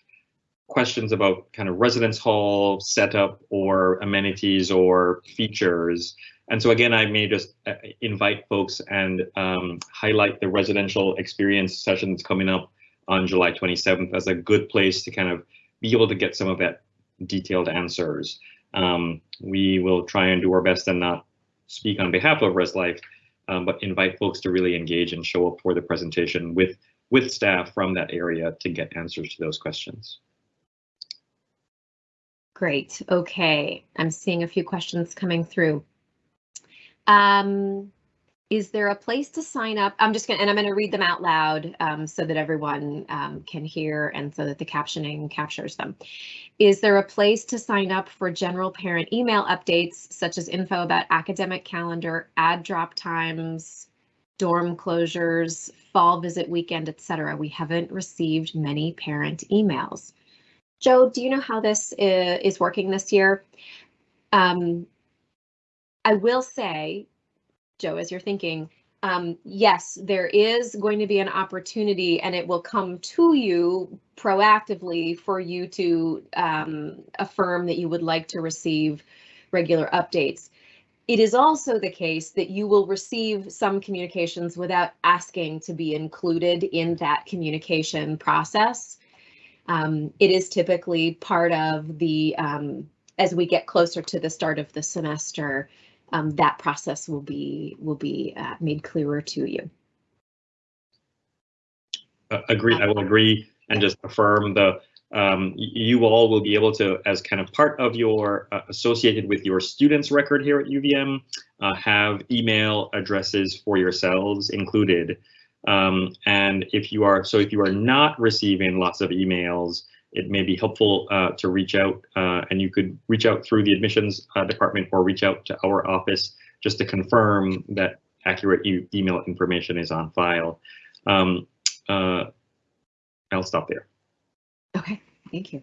questions about kind of residence hall setup or amenities or features. And so again, I may just uh, invite folks and um, highlight the residential experience session that's coming up on July 27th as a good place to kind of be able to get some of that detailed answers. Um, we will try and do our best and not speak on behalf of Res Life, um, but invite folks to really engage and show up for the presentation with, with staff from that area to get answers to those questions. Great. Okay. I'm seeing a few questions coming through. Um, is there a place to sign up? I'm just going to, and I'm going to read them out loud um, so that everyone um, can hear and so that the captioning captures them. Is there a place to sign up for general parent email updates, such as info about academic calendar, add drop times, dorm closures, fall visit weekend, etc.? We haven't received many parent emails. Joe, do you know how this is working this year? Um, I will say, Joe, as you're thinking, um, yes, there is going to be an opportunity and it will come to you proactively for you to um, affirm that you would like to receive regular updates. It is also the case that you will receive some communications without asking to be included in that communication process. Um, it is typically part of the, um, as we get closer to the start of the semester, um, that process will be will be uh, made clearer to you. Uh, agree. I will agree and just affirm the um, you all will be able to, as kind of part of your uh, associated with your students record here at UVM, uh, have email addresses for yourselves included. Um, and if you are, so if you are not receiving lots of emails, it may be helpful uh, to reach out uh, and you could reach out through the admissions uh, department or reach out to our office just to confirm that accurate e email information is on file. Um, uh, I'll stop there. Okay, thank you.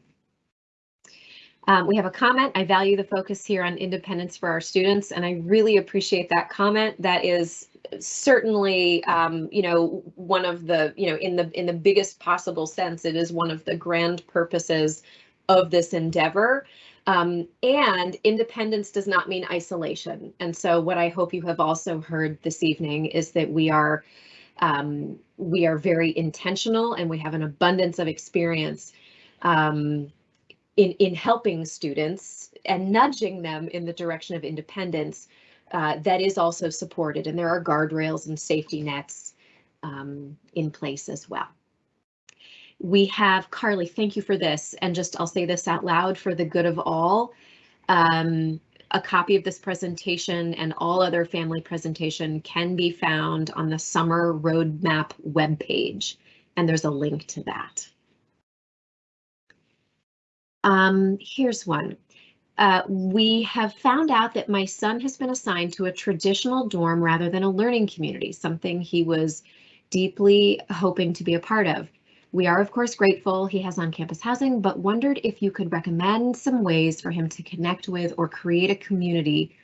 Um, we have a comment. I value the focus here on independence for our students, and I really appreciate that comment. That is certainly, um, you know, one of the, you know, in the in the biggest possible sense, it is one of the grand purposes of this endeavor. Um, and independence does not mean isolation. And so what I hope you have also heard this evening is that we are um, we are very intentional and we have an abundance of experience um, in, in helping students and nudging them in the direction of independence uh, that is also supported. And there are guardrails and safety nets um, in place as well. We have Carly, thank you for this. And just I'll say this out loud for the good of all. Um, a copy of this presentation and all other family presentation can be found on the summer roadmap webpage, and there's a link to that. Um, here's one. Uh, we have found out that my son has been assigned to a traditional dorm rather than a learning community, something he was deeply hoping to be a part of. We are, of course, grateful he has on-campus housing, but wondered if you could recommend some ways for him to connect with or create a community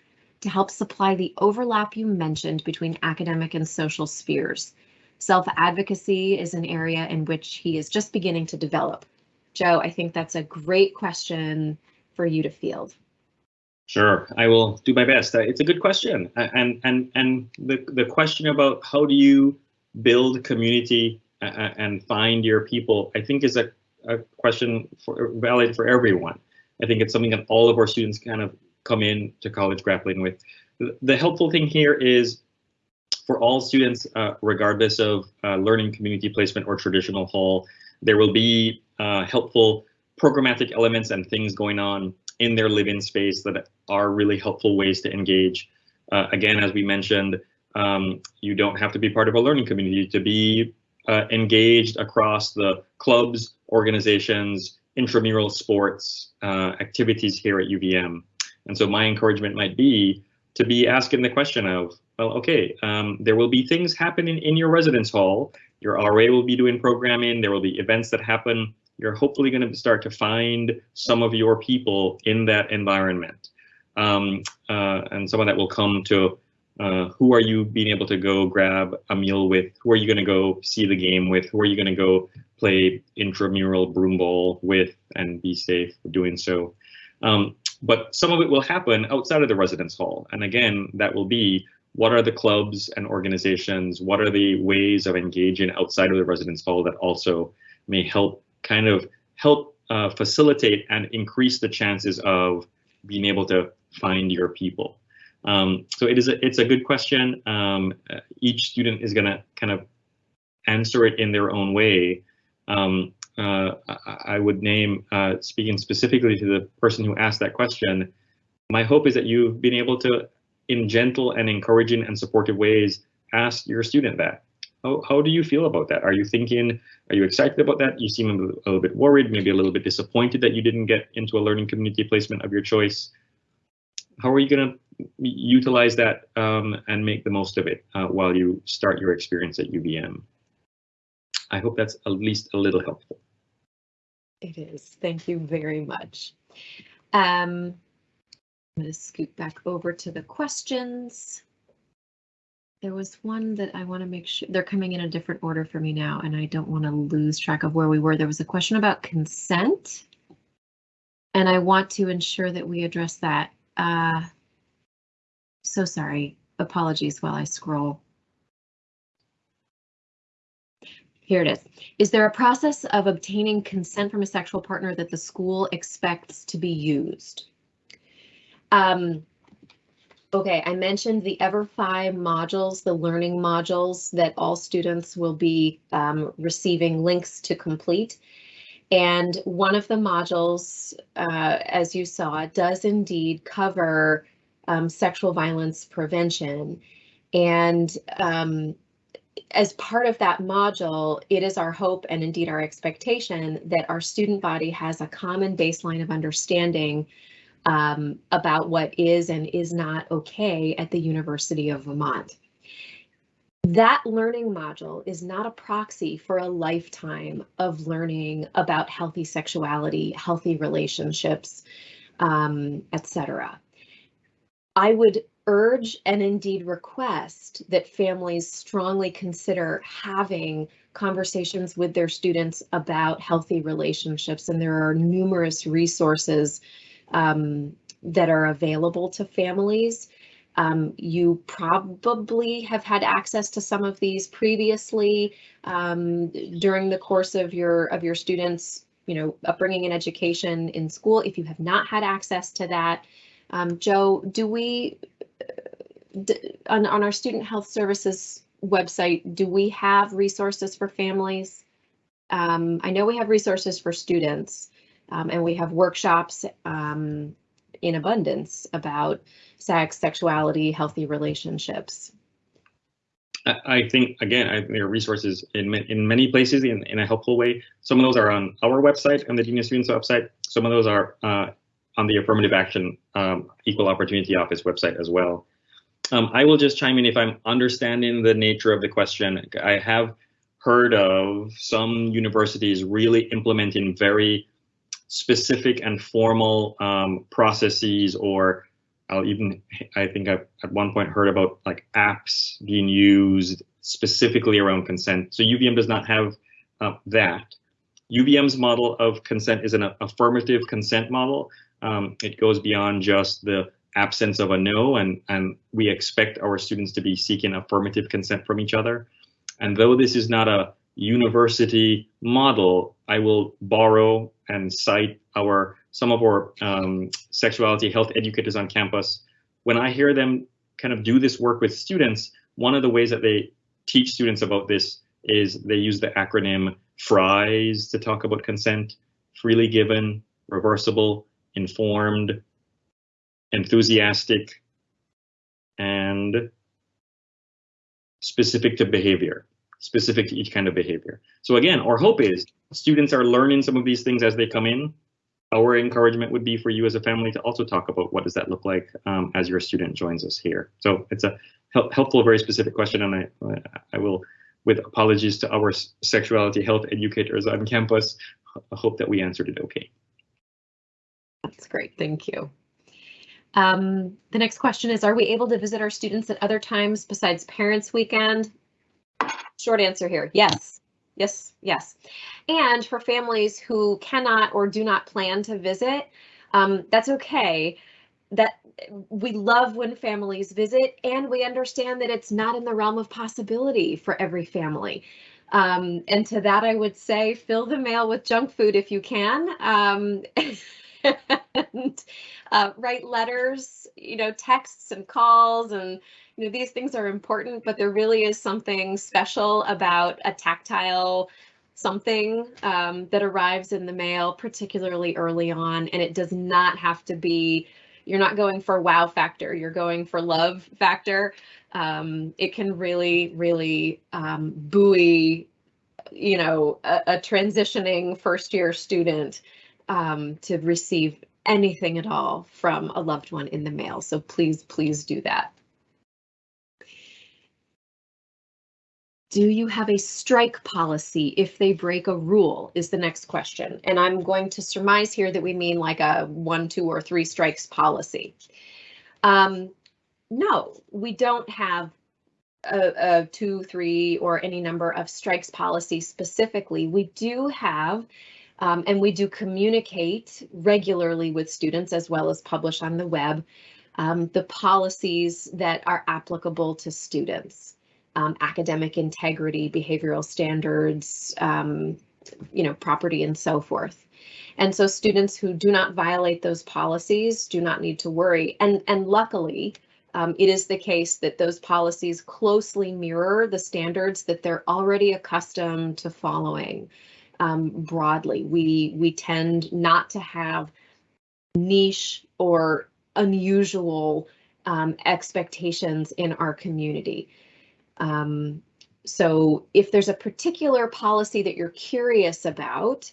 to help supply the overlap you mentioned between academic and social spheres. Self-advocacy is an area in which he is just beginning to develop. Joe, I think that's a great question for you to field. Sure, I will do my best. Uh, it's a good question, and and and the the question about how do you build community and find your people, I think is a, a question for valid for everyone. I think it's something that all of our students kind of come in to college grappling with. The helpful thing here is for all students, uh, regardless of uh, learning community placement or traditional hall, there will be uh, helpful programmatic elements and things going on in their live-in space that are really helpful ways to engage. Uh, again, as we mentioned, um, you don't have to be part of a learning community to be uh, engaged across the clubs, organizations, intramural sports uh, activities here at UVM. And so my encouragement might be to be asking the question of, well, okay, um, there will be things happening in your residence hall. Your RA will be doing programming. There will be events that happen you're hopefully going to start to find some of your people in that environment. Um, uh, and some of that will come to uh, who are you being able to go grab a meal with? Who are you going to go see the game with? Who are you going to go play intramural broom ball with and be safe doing so? Um, but some of it will happen outside of the residence hall. And again, that will be what are the clubs and organizations? What are the ways of engaging outside of the residence hall that also may help kind of help uh, facilitate and increase the chances of being able to find your people. Um, so it is a, it's a good question. Um, each student is going to kind of answer it in their own way. Um, uh, I would name, uh, speaking specifically to the person who asked that question, my hope is that you've been able to, in gentle and encouraging and supportive ways, ask your student that. How, how do you feel about that? Are you thinking, are you excited about that? You seem a little, bit worried, maybe a little bit disappointed that you didn't get into a learning community placement of your choice. How are you going to utilize that um, and make the most of it uh, while you start your experience at UVM? I hope that's at least a little helpful. It is. Thank you very much. Um, I'm going to scoot back over to the questions. There was one that I want to make sure they're coming in a different order for me now, and I don't want to lose track of where we were. There was a question about consent, and I want to ensure that we address that. Uh, so sorry. Apologies while I scroll. Here it is. Is there a process of obtaining consent from a sexual partner that the school expects to be used? Um, Okay, I mentioned the EverFi modules, the learning modules that all students will be um, receiving links to complete. And one of the modules, uh, as you saw, does indeed cover um, sexual violence prevention. And um, as part of that module, it is our hope and indeed our expectation that our student body has a common baseline of understanding um, about what is and is not okay at the University of Vermont. That learning module is not a proxy for a lifetime of learning about healthy sexuality, healthy relationships, um, etc. I would urge and indeed request that families strongly consider having conversations with their students about healthy relationships, and there are numerous resources um, that are available to families. Um, you probably have had access to some of these previously um, during the course of your of your students' you know, upbringing and education in school. If you have not had access to that, um, Joe, do we, on, on our student health services website, do we have resources for families? Um, I know we have resources for students um, and we have workshops um, in abundance about sex, sexuality, healthy relationships. I think again, I, there are resources in in many places in, in a helpful way. Some of those are on our website, on the of Students website. Some of those are uh, on the Affirmative Action um, Equal Opportunity Office website as well. Um, I will just chime in if I'm understanding the nature of the question. I have heard of some universities really implementing very specific and formal um, processes or I'll even, I think I've at one point heard about like apps being used specifically around consent. So UVM does not have uh, that. UVM's model of consent is an affirmative consent model. Um, it goes beyond just the absence of a no, and, and we expect our students to be seeking affirmative consent from each other. And though this is not a university model, I will borrow and cite our some of our um, sexuality health educators on campus. When I hear them kind of do this work with students, one of the ways that they teach students about this is they use the acronym FRIES to talk about consent, freely given, reversible, informed, enthusiastic, and specific to behavior, specific to each kind of behavior. So again, our hope is students are learning some of these things as they come in. Our encouragement would be for you as a family to also talk about what does that look like um, as your student joins us here. So it's a helpful, very specific question, and I, I will, with apologies to our sexuality health educators on campus, I hope that we answered it okay. That's great, thank you. Um, the next question is, are we able to visit our students at other times besides Parents Weekend? Short answer here, yes. Yes, yes. And for families who cannot or do not plan to visit, um, that's okay. That we love when families visit and we understand that it's not in the realm of possibility for every family. Um, and to that, I would say fill the mail with junk food if you can. Um, *laughs* and uh, write letters, you know, texts and calls and you know these things are important, but there really is something special about a tactile something um, that arrives in the mail, particularly early on, and it does not have to be. You're not going for wow factor. You're going for love factor. Um, it can really, really um, buoy, you know, a, a transitioning first year student um, to receive anything at all from a loved one in the mail. So please, please do that. Do you have a strike policy if they break a rule is the next question. And I'm going to surmise here that we mean like a one, two, or three strikes policy. Um, no, we don't have a, a, two, three, or any number of strikes policy specifically. We do have um, and we do communicate regularly with students as well as publish on the web um, the policies that are applicable to students. Um, academic integrity, behavioral standards, um, you know, property and so forth. And so students who do not violate those policies do not need to worry. And, and luckily, um, it is the case that those policies closely mirror the standards that they're already accustomed to following um, broadly. We we tend not to have niche or unusual um, expectations in our community. Um, so if there's a particular policy that you're curious about,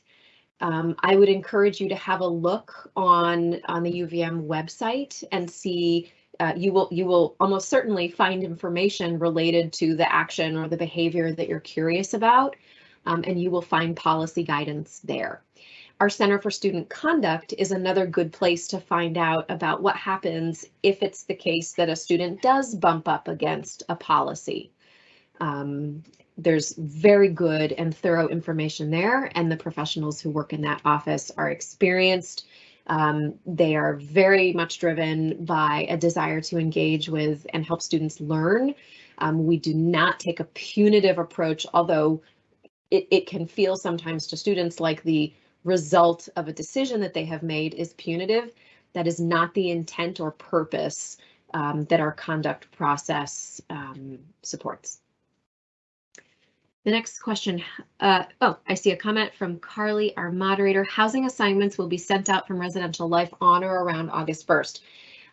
um, I would encourage you to have a look on on the UVM website and see uh, you will you will almost certainly find information related to the action or the behavior that you're curious about um, and you will find policy guidance there. Our Center for Student Conduct is another good place to find out about what happens if it's the case that a student does bump up against a policy. Um, there's very good and thorough information there, and the professionals who work in that office are experienced. Um, they are very much driven by a desire to engage with and help students learn. Um, we do not take a punitive approach, although it, it can feel sometimes to students like the result of a decision that they have made is punitive. That is not the intent or purpose um, that our conduct process um, supports. The next question, uh, oh, I see a comment from Carly, our moderator. Housing assignments will be sent out from residential life on or around August 1st.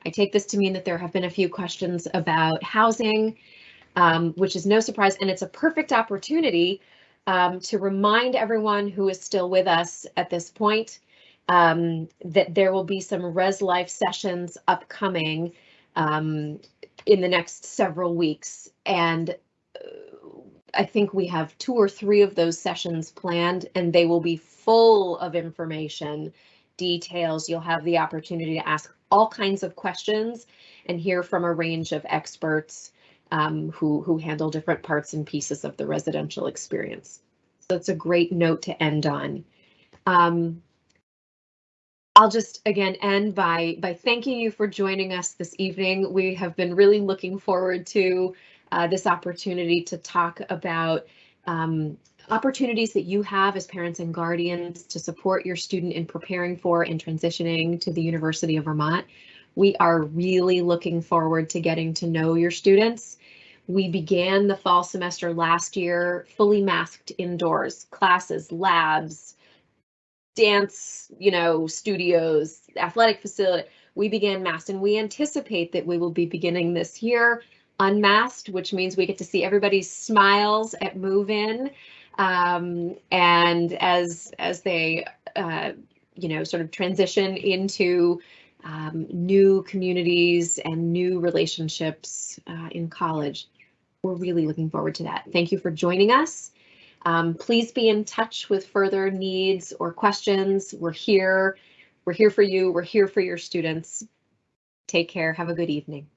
I take this to mean that there have been a few questions about housing, um, which is no surprise, and it's a perfect opportunity um, to remind everyone who is still with us at this point um, that there will be some Res Life sessions upcoming um, in the next several weeks. And uh, I think we have two or three of those sessions planned, and they will be full of information, details. You'll have the opportunity to ask all kinds of questions and hear from a range of experts um, who, who handle different parts and pieces of the residential experience. So it's a great note to end on. Um, I'll just again end by by thanking you for joining us this evening. We have been really looking forward to uh, this opportunity to talk about um, opportunities that you have as parents and guardians to support your student in preparing for and transitioning to the University of Vermont. We are really looking forward to getting to know your students. We began the fall semester last year fully masked indoors, classes, labs, dance, you know, studios, athletic facility. We began masked and we anticipate that we will be beginning this year unmasked, which means we get to see everybody's smiles at move in. Um, and as as they uh, you know sort of transition into um, new communities and new relationships uh, in college, we're really looking forward to that. Thank you for joining us. Um, please be in touch with further needs or questions. We're here. We're here for you. We're here for your students. Take care. Have a good evening.